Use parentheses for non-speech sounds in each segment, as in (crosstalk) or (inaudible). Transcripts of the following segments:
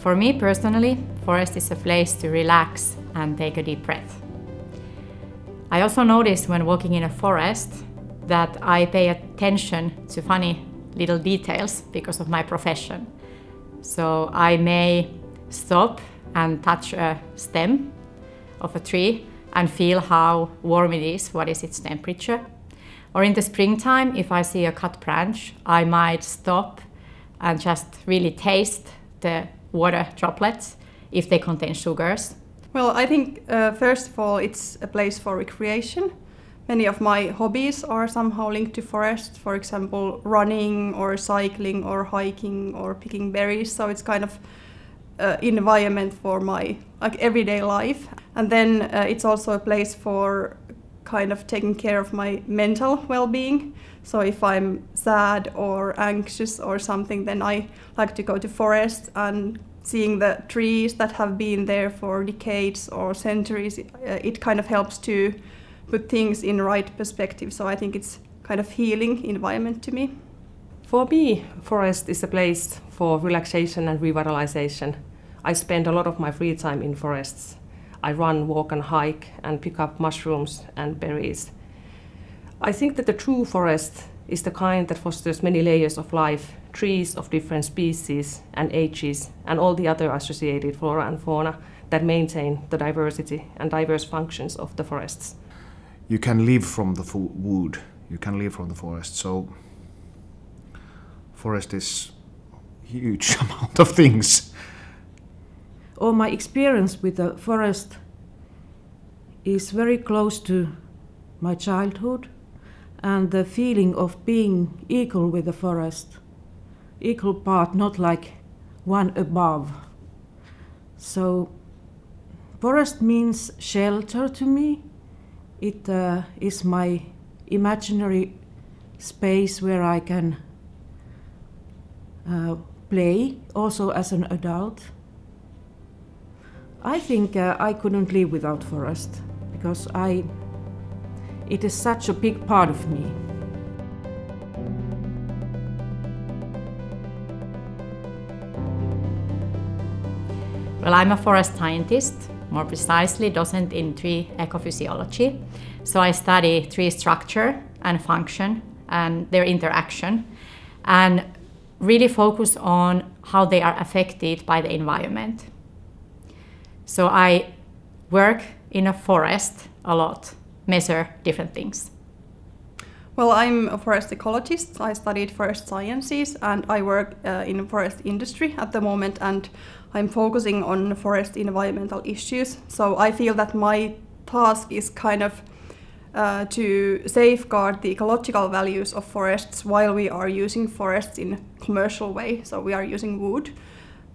For me personally, forest is a place to relax and take a deep breath. I also notice when walking in a forest that I pay attention to funny little details because of my profession. So I may stop and touch a stem of a tree and feel how warm it is, what is its temperature. Or in the springtime, if I see a cut branch, I might stop and just really taste the water droplets if they contain sugars. Well, I think uh, first of all, it's a place for recreation. Many of my hobbies are somehow linked to forest, for example, running or cycling or hiking or picking berries. So it's kind of uh, environment for my like everyday life. And then uh, it's also a place for kind of taking care of my mental well-being. So if I'm sad or anxious or something, then I like to go to forest and seeing the trees that have been there for decades or centuries, uh, it kind of helps to put things in right perspective. So I think it's kind of healing environment to me. For me, forest is a place for relaxation and revitalization. I spend a lot of my free time in forests. I run, walk and hike and pick up mushrooms and berries. I think that the true forest is the kind that fosters many layers of life, trees of different species and ages, and all the other associated flora and fauna that maintain the diversity and diverse functions of the forests. You can live from the wood, you can live from the forest, so forest is huge (laughs) amount of things. All my experience with the forest is very close to my childhood and the feeling of being equal with the forest. Equal part, not like one above. So, forest means shelter to me. It uh, is my imaginary space where I can uh, play also as an adult. I think uh, I couldn't live without forest because I it is such a big part of me. Well, I'm a forest scientist, more precisely docent in tree ecophysiology. So I study tree structure and function and their interaction and really focus on how they are affected by the environment. So I work in a forest a lot measure different things? Well, I'm a forest ecologist. I studied forest sciences and I work uh, in forest industry at the moment and I'm focusing on forest environmental issues. So I feel that my task is kind of uh, to safeguard the ecological values of forests while we are using forests in commercial way. So we are using wood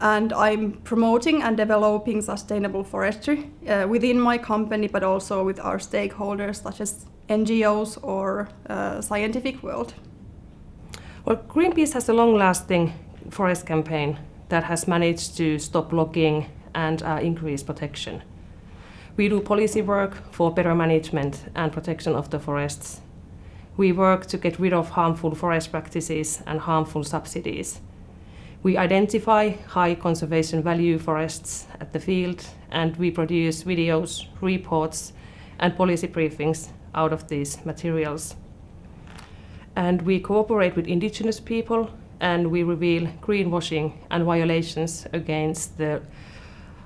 and I'm promoting and developing sustainable forestry uh, within my company, but also with our stakeholders such as NGOs or uh, scientific world. Well, Greenpeace has a long-lasting forest campaign that has managed to stop logging and uh, increase protection. We do policy work for better management and protection of the forests. We work to get rid of harmful forest practices and harmful subsidies we identify high conservation value forests at the field and we produce videos, reports and policy briefings out of these materials. And we cooperate with indigenous people and we reveal greenwashing and violations against the,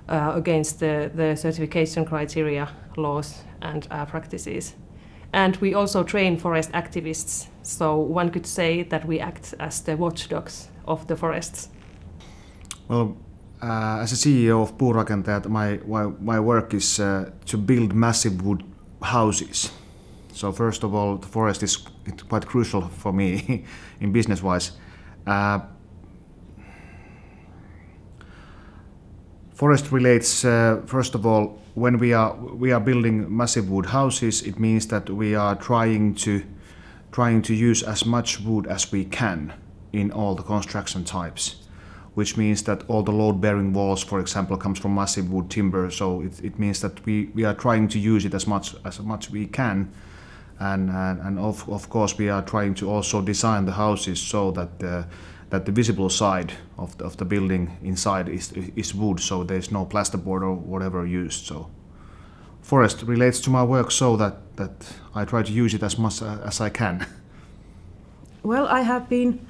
uh, against the, the certification criteria, laws and uh, practices. And we also train forest activists, so one could say that we act as the watchdogs of the forests? Well, uh, as a CEO of Puurakentajat, my, my, my work is uh, to build massive wood houses. So first of all, the forest is quite crucial for me (laughs) in business-wise. Forest relates, uh, first of all, when we are, we are building massive wood houses, it means that we are trying to trying to use as much wood as we can in all the construction types which means that all the load-bearing walls, for example, comes from massive wood timber. So it, it means that we, we are trying to use it as much as much we can, and and, and of, of course we are trying to also design the houses so that the that the visible side of the, of the building inside is is wood, so there's no plasterboard or whatever used. So forest relates to my work so that that I try to use it as much as I can. (laughs) Well, I have been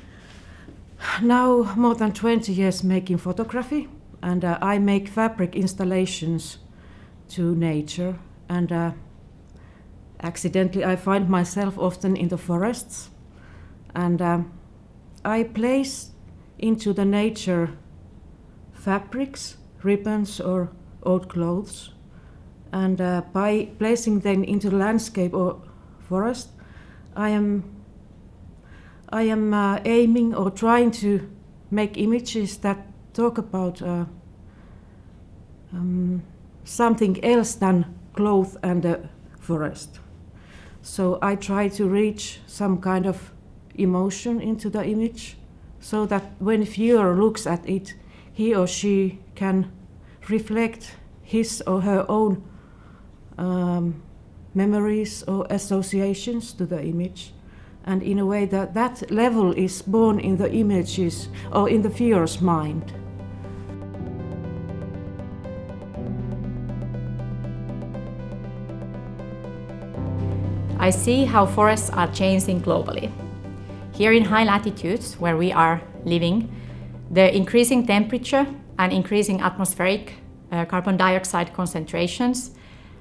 now more than 20 years making photography and uh, I make fabric installations to nature and uh, accidentally I find myself often in the forests and um, I place into the nature fabrics, ribbons or old clothes and uh, by placing them into the landscape or forest I am I am uh, aiming or trying to make images that talk about uh, um, something else than cloth and a forest. So I try to reach some kind of emotion into the image so that when viewer looks at it, he or she can reflect his or her own um, memories or associations to the image and in a way that that level is born in the images or in the viewer's mind. I see how forests are changing globally. Here in high latitudes, where we are living, the increasing temperature and increasing atmospheric uh, carbon dioxide concentrations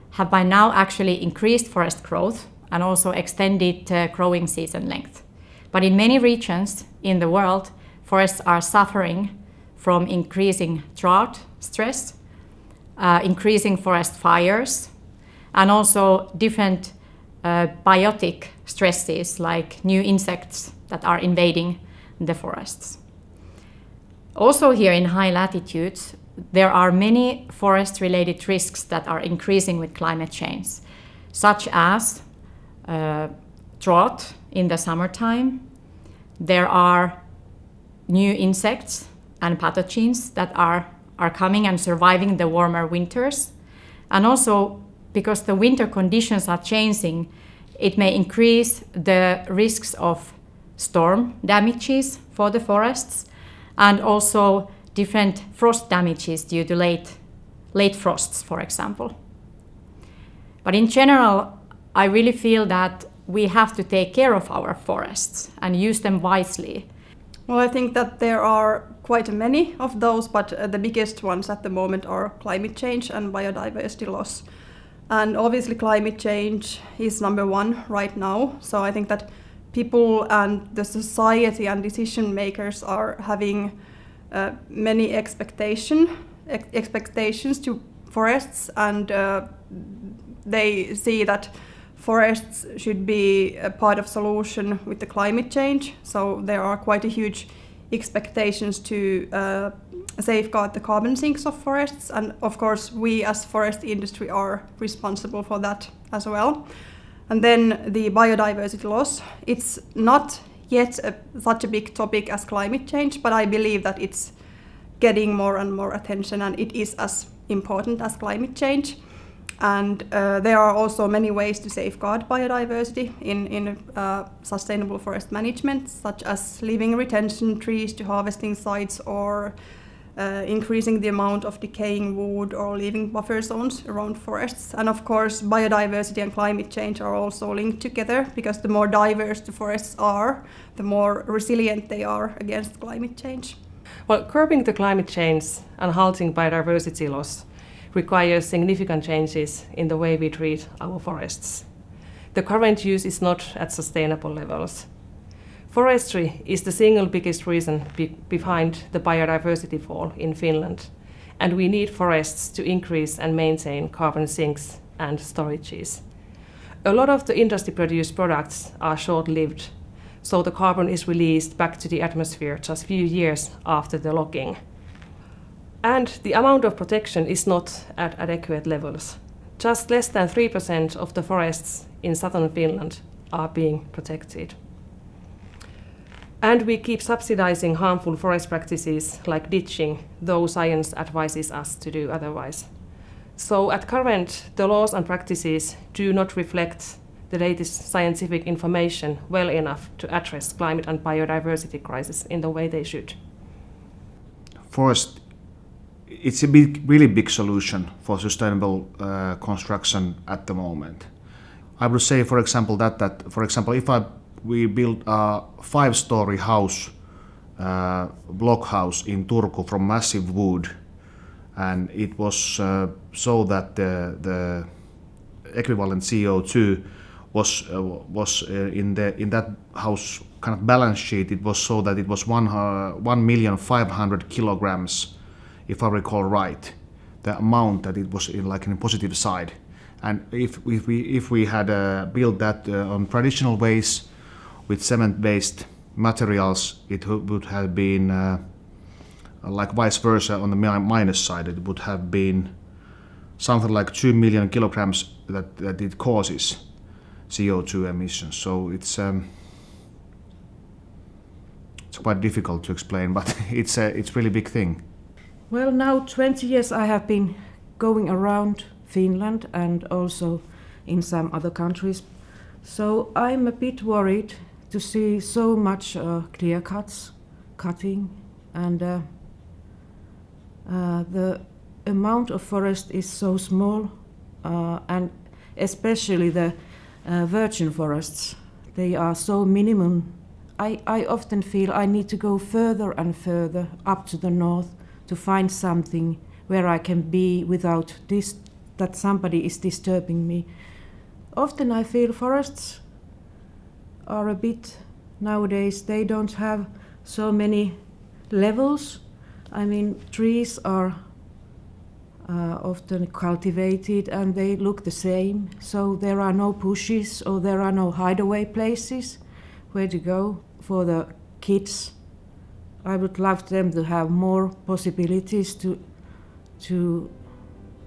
have by now actually increased forest growth and also extended uh, growing season length. But in many regions in the world, forests are suffering from increasing drought stress, uh, increasing forest fires, and also different uh, biotic stresses like new insects that are invading the forests. Also here in high latitudes, there are many forest-related risks that are increasing with climate change, such as uh, drought in the summertime. There are new insects and pathogens that are, are coming and surviving the warmer winters. And also, because the winter conditions are changing, it may increase the risks of storm damages for the forests and also different frost damages due to late, late frosts, for example. But in general, I really feel that we have to take care of our forests and use them wisely. Well, I think that there are quite a many of those, but uh, the biggest ones at the moment are climate change and biodiversity loss. And obviously, climate change is number one right now. So I think that people and the society and decision makers are having uh, many expectation ex expectations to forests, and uh, they see that forests should be a part of solution with the climate change. So there are quite a huge expectations to uh, safeguard the carbon sinks of forests. And of course, we as forest industry are responsible for that as well. And then the biodiversity loss, it's not yet a, such a big topic as climate change, but I believe that it's getting more and more attention and it is as important as climate change. And uh, there are also many ways to safeguard biodiversity in, in uh, sustainable forest management, such as leaving retention trees to harvesting sites or uh, increasing the amount of decaying wood or leaving buffer zones around forests. And of course, biodiversity and climate change are also linked together because the more diverse the forests are, the more resilient they are against climate change. Well, curbing the climate change and halting biodiversity loss requires significant changes in the way we treat our forests. The current use is not at sustainable levels. Forestry is the single biggest reason be behind the biodiversity fall in Finland, and we need forests to increase and maintain carbon sinks and storages. A lot of the industry-produced products are short-lived, so the carbon is released back to the atmosphere just a few years after the logging. And the amount of protection is not at adequate levels. Just less than 3% of the forests in southern Finland are being protected. And we keep subsidizing harmful forest practices like ditching, though science advises us to do otherwise. So at current, the laws and practices do not reflect the latest scientific information well enough to address climate and biodiversity crisis in the way they should. Forest, it's a big, really big solution for sustainable uh, construction at the moment. I would say, for example, that that for example, if I we built a five-story house, uh, block house in Turku from massive wood, and it was uh, so that the, the equivalent CO2 was uh, was uh, in the in that house kind of balance sheet. It was so that it was one uh, one million five hundred kilograms, if I recall right, the amount that it was in like in a positive side. And if, if we if we had uh, built that on traditional ways, with cement-based materials, it would have been uh, like vice versa on the minus side. It would have been something like 2 million kilograms that, that it causes CO2 emissions. So it's um, it's quite difficult to explain, but (laughs) it's a it's really big thing. Well, now 20 years I have been going around Finland and also in some other countries. So I'm a bit worried to see so much uh, clear cuts, cutting, and uh, uh, the amount of forest is so small, uh, and especially the uh, virgin forests, they are so minimum. I, I often feel I need to go further and further up to the north to find something where I can be without this, that somebody is disturbing me. Often I feel forests are a bit nowadays they don't have so many levels. I mean trees are uh, often cultivated and they look the same. So there are no bushes or there are no hideaway places. Where to go? For the kids. I would love them to have more possibilities to to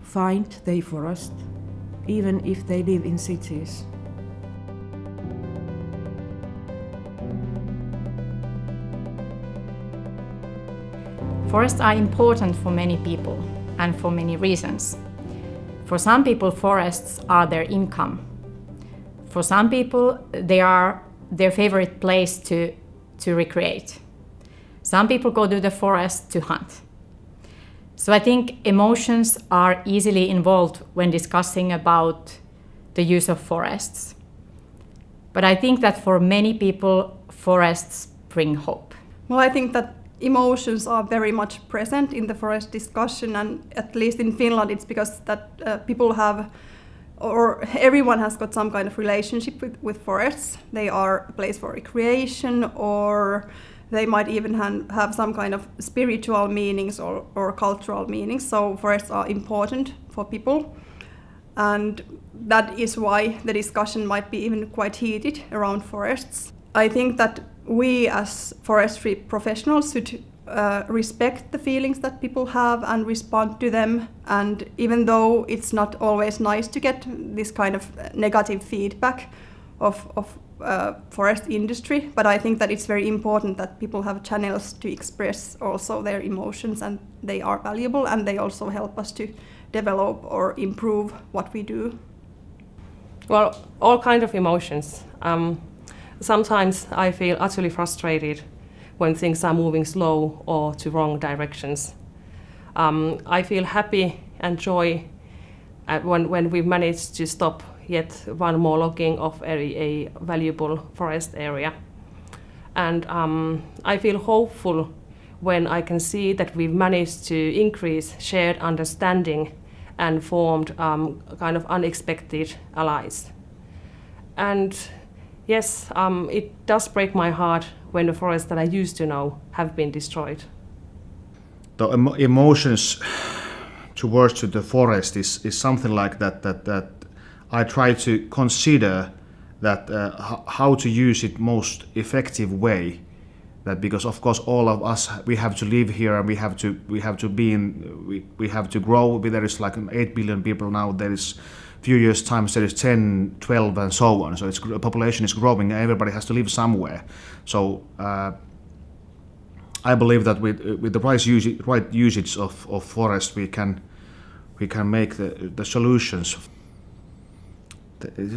find the forest even if they live in cities Forests are important for many people and for many reasons. For some people, forests are their income. For some people, they are their favorite place to, to recreate. Some people go to the forest to hunt. So I think emotions are easily involved when discussing about the use of forests. But I think that for many people, forests bring hope. Well, I think that emotions are very much present in the forest discussion and at least in Finland it's because that uh, people have or everyone has got some kind of relationship with, with forests. They are a place for recreation or they might even have some kind of spiritual meanings or, or cultural meanings. So forests are important for people. And that is why the discussion might be even quite heated around forests. I think that we as forestry professionals should uh, respect the feelings that people have and respond to them. And even though it's not always nice to get this kind of negative feedback of, of uh, forest industry, but I think that it's very important that people have channels to express also their emotions and they are valuable and they also help us to develop or improve what we do. Well, all kind of emotions. Um, Sometimes I feel utterly frustrated when things are moving slow or to wrong directions. Um, I feel happy and joy when, when we manage to stop yet one more logging of a, a valuable forest area. And um, I feel hopeful when I can see that we've managed to increase shared understanding and formed um, kind of unexpected allies. And yes, um, it does break my heart when the forests that I used to know have been destroyed. The emo emotions towards the forest is, is something like that, that, that I try to consider that uh, how to use it most effective way. That because of course all of us we have to live here and we have to we have to be in we, we have to grow. There is like 8 billion people now. There is few years time there is 10 12 and so on. So it's population is growing and everybody has to live somewhere. So uh, I believe that with with the right usage, right usage of, of forest we can we can make the, the solutions.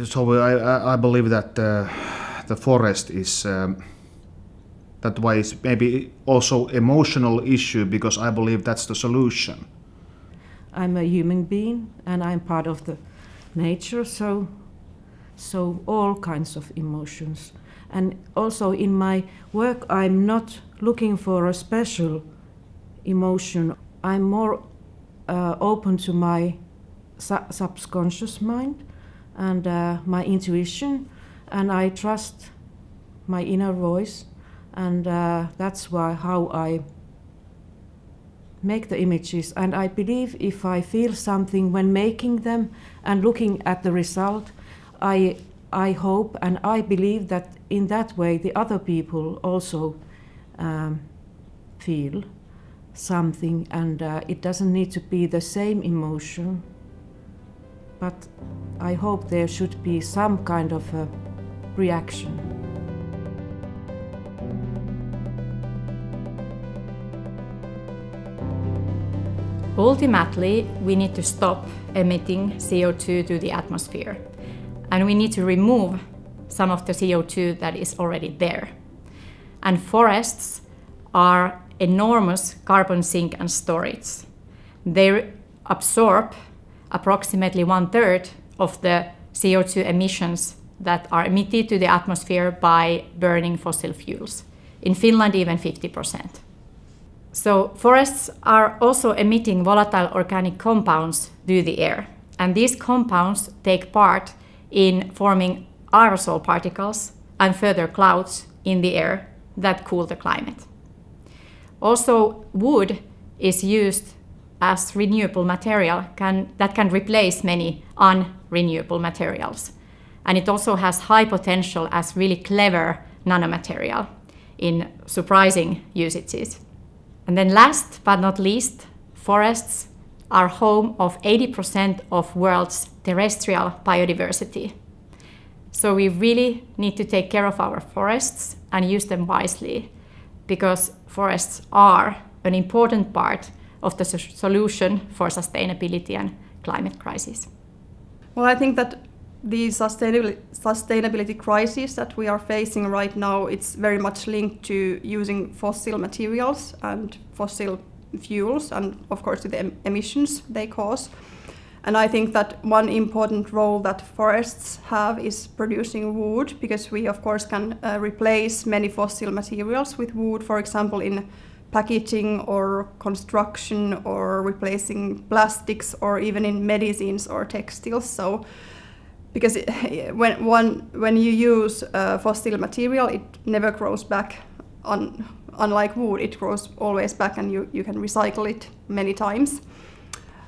So I, I believe that uh, the forest is um, that why it's maybe also emotional issue because I believe that's the solution. I'm a human being and I'm part of the nature, so so all kinds of emotions. And also in my work, I'm not looking for a special emotion. I'm more uh, open to my su subconscious mind and uh, my intuition, and I trust my inner voice, and uh, that's why how I make the images. And I believe if I feel something when making them and looking at the result, I I hope and I believe that in that way the other people also um, feel something, and uh, it doesn't need to be the same emotion but I hope there should be some kind of a reaction. Ultimately, we need to stop emitting CO2 to the atmosphere and we need to remove some of the CO2 that is already there. And forests are enormous carbon sink and storage. They absorb approximately one third of the CO2 emissions that are emitted to the atmosphere by burning fossil fuels. In Finland, even 50%. So forests are also emitting volatile organic compounds through the air. And these compounds take part in forming aerosol particles and further clouds in the air that cool the climate. Also, wood is used as renewable material can, that can replace many unrenewable materials. And it also has high potential as really clever nanomaterial in surprising usages. And then last but not least, forests are home of 80% of world's terrestrial biodiversity. So we really need to take care of our forests and use them wisely because forests are an important part of the solution for sustainability and climate crisis? Well, I think that the sustainability, sustainability crisis that we are facing right now, it's very much linked to using fossil materials and fossil fuels and of course to the em emissions they cause. And I think that one important role that forests have is producing wood because we of course can uh, replace many fossil materials with wood, for example in packaging or construction or replacing plastics or even in medicines or textiles. So because it, (laughs) when one when you use uh, fossil material, it never grows back. On unlike wood, it grows always back, and you you can recycle it many times.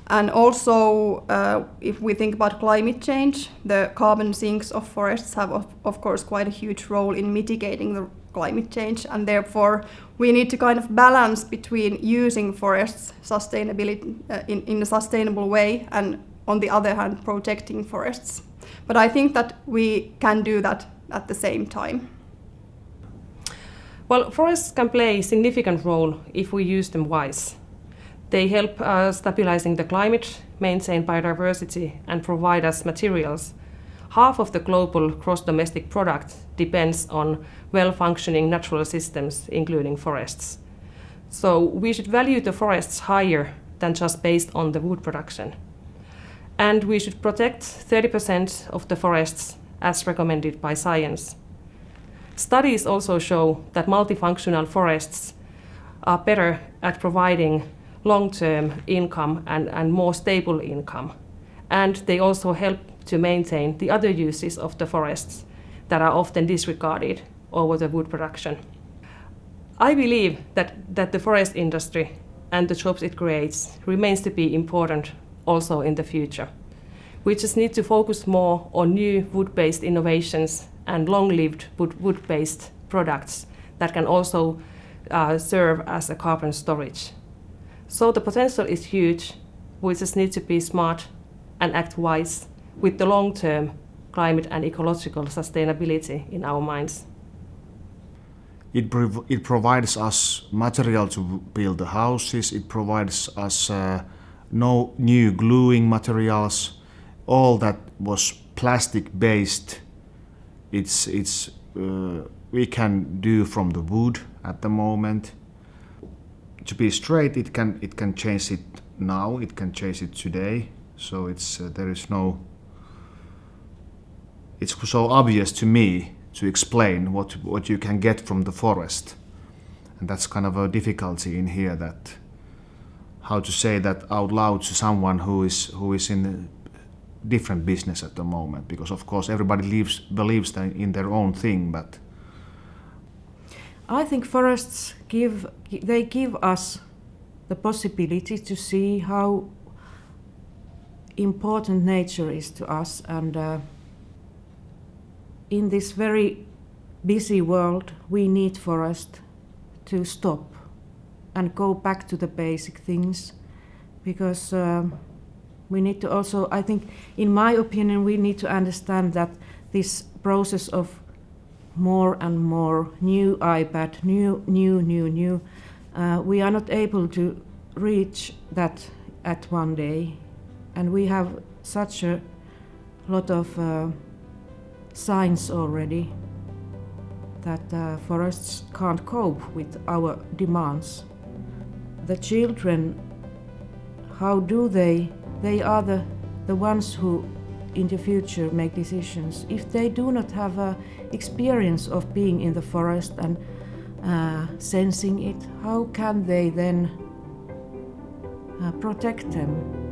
And also, uh, if we think about climate change, the carbon sinks of forests have, of, of course, quite a huge role in mitigating the climate change and therefore we need to kind of balance between using forests sustainability uh, in, in a sustainable way and on the other hand protecting forests. But I think that we can do that at the same time. Well, forests can play a significant role if we use them wise. They help uh, stabilizing the climate, maintain biodiversity and provide us materials half of the global gross domestic product depends on well-functioning natural systems, including forests. So we should value the forests higher than just based on the wood production. And we should protect 30% of the forests as recommended by science. Studies also show that multifunctional forests are better at providing long-term income and, and more stable income. And they also help to maintain the other uses of the forests that are often disregarded over the wood production. I believe that, that the forest industry and the jobs it creates remains to be important also in the future. We just need to focus more on new wood-based innovations and long-lived wood-based products that can also uh, serve as a carbon storage. So the potential is huge. We just need to be smart and act wise with the long term climate and ecological sustainability in our minds. It, prov- it provides us material to build the houses, it provides us uh, no new gluing materials, all that was plastic based. It's, it's, uh, we can do from the wood at the moment. To be straight, it can, it can change it now, it can change it today. So it's, uh, there is no it's so obvious to me to explain what what you can get from the forest and that's kind of a difficulty in here that how to say that out loud to someone who is who is in a different business at the moment because of course everybody lives, believes in their own thing but I think forests give they give us the possibility to see how important nature is to us and uh, in this very busy world, we need forest to stop and go back to the basic things because um, we need to also, I think, in my opinion, we need to understand that this process of more and more new iPad, new, new, new, new, uh, we are not able to reach that at one day. And we have such a lot of uh, signs already that uh, forests can't cope with our demands. The children, how do they? They are the, the ones who in the future make decisions. If they do not have a experience of being in the forest and uh, sensing it, how can they then uh, protect them?